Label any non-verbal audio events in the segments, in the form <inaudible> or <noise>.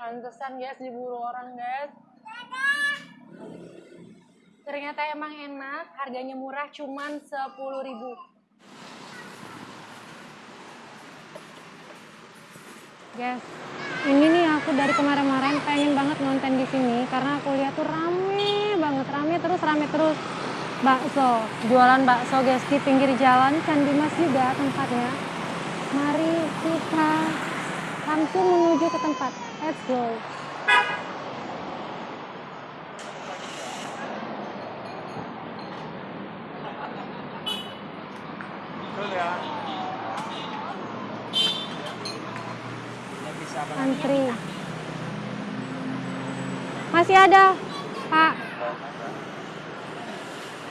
Pantesan guys diburu orang guys. Ternyata emang enak, harganya murah cuman 10.000 Guys, ini nih aku dari kemarin-kemarin pengen banget nonton di sini karena aku lihat tuh rame banget, rame terus, rame terus. Bakso, jualan bakso guys di pinggir jalan Candi Mas juga tempatnya. Mari kita langsung menuju ke tempat. Let's go. Antri. Masih ada, Pak.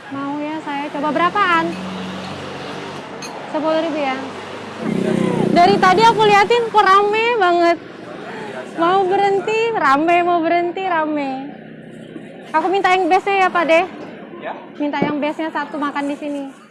Mau ya saya coba berapaan? Sepuluh ribu ya. Dari tadi aku liatin kok rame banget. Mau berhenti, rame, mau berhenti, rame. Aku minta yang base ya Pak deh. Ya. Minta yang base-nya satu makan di sini.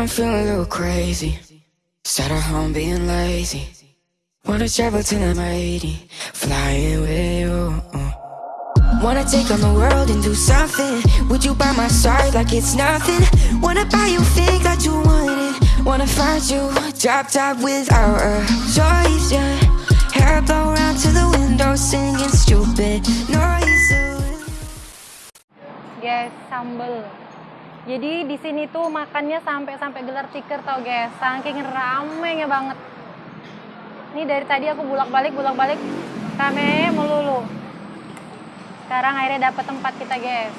I'm feeling a little crazy. Sat at home being lazy. Wanna travel till I'm 80, flying with you. Wanna take on the world and do something. Would you by my side like it's nothing? Wanna buy you things that you wanted. Wanna find you drop top without a choice, yeah. Hair blow round to the window, singing stupid noises. Guys, sambel. Jadi di sini tuh makannya sampai sampai gelar tikar tau guys, saking ramenya banget. Ini dari tadi aku bulak-balik bulak-balik rame melulu. Sekarang akhirnya dapat tempat kita guys.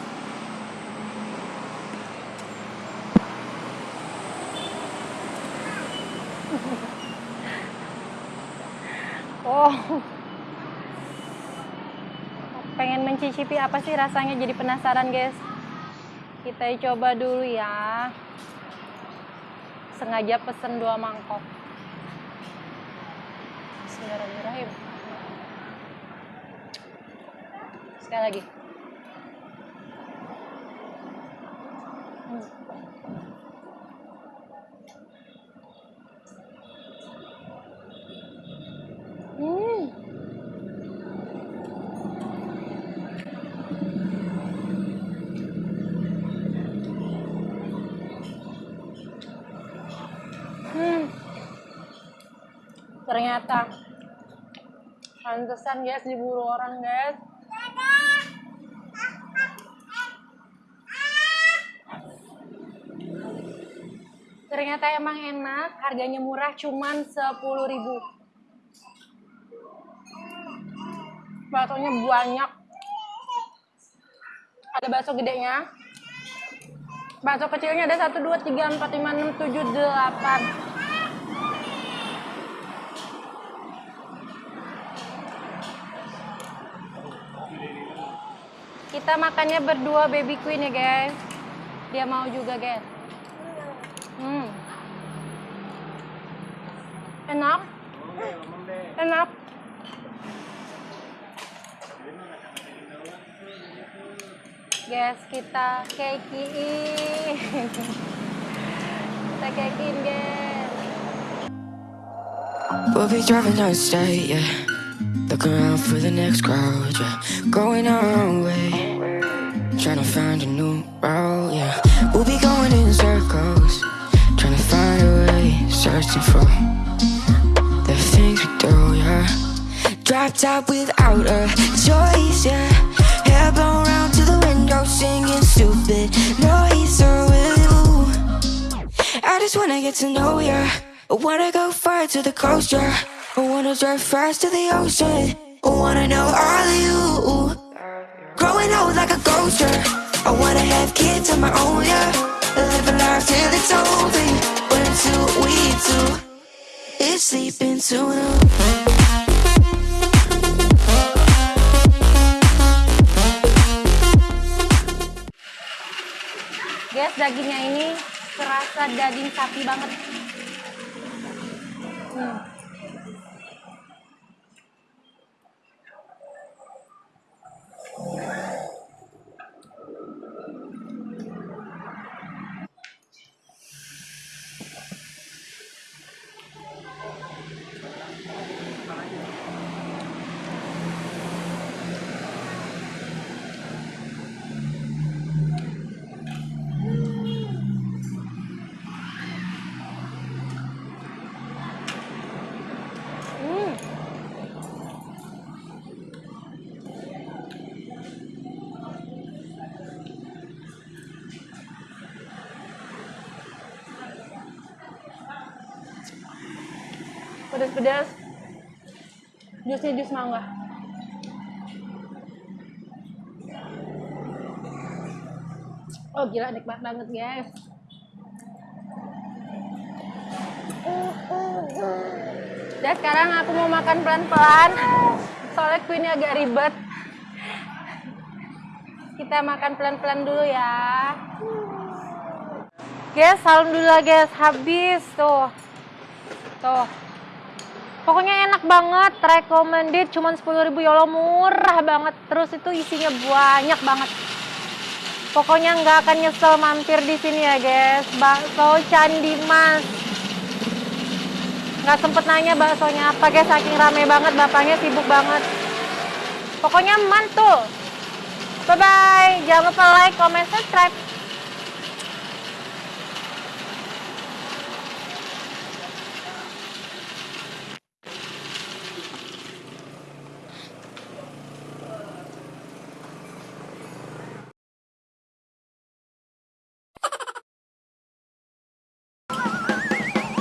<laughs> oh. Pengen mencicipi apa sih rasanya jadi penasaran guys. Kita coba dulu ya. Sengaja pesen dua mangkok. Bismillahirrahmanirrahim. Sekali lagi. Hmm. Hmm. Ternyata pantesan guys diburu orang guys. Ternyata emang enak, harganya murah cuman 10.000 Baksonya banyak. Ada bakso gedenya. Bakso kecilnya ada 1, 2, 3, 4, 5, 6, 7, 8. Kita makannya berdua baby queen ya guys. Dia mau juga guys. Hmm. Enak. Enak. Guys, kita kekiin. kita kekiin guys. We'll be driving down state, yeah. Looking around for the next crowd, yeah. Going our own way. Trying to find a new route, yeah. We'll be going in circles. Trying to find a way. Searching for the things we do, yeah. Drop top without a choice, yeah. Hair blown singing stupid noise with you. I just wanna get to know ya. I wanna go far to the coast, yeah. I wanna drive fast to the ocean. I wanna know all of you. Growing old like a ghost, yeah. I wanna have kids of my own, yeah. Live a life till it's over. But until we do, it's sleeping sooner. guys dagingnya ini terasa daging sapi banget hmm. Pedas-pedas. Jusnya jus mangga. Oh gila nikmat banget guys. Dan sekarang aku mau makan pelan-pelan. Soalnya kuenya agak ribet. Kita makan pelan-pelan dulu ya. Guys, alhamdulillah guys, habis tuh. Tuh. Pokoknya enak banget, recommended cuman 10.000 ya Allah murah banget. Terus itu isinya banyak banget. Pokoknya nggak akan nyesel mampir di sini ya guys. Bakso Candi Mas. Nggak sempet nanya baksonya apa guys, saking rame banget, bapaknya sibuk banget. Pokoknya mantul. Bye bye. Jangan lupa like, comment, subscribe.